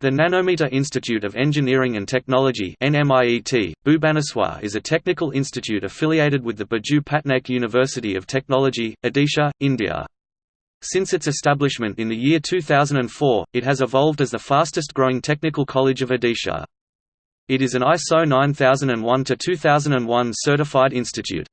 The Nanometer Institute of Engineering and Technology NMIET, Bhubaneswar is a technical institute affiliated with the Biju Patnaik University of Technology, Odisha, India. Since its establishment in the year 2004, it has evolved as the fastest growing technical college of Odisha. It is an ISO 9001-2001 certified institute.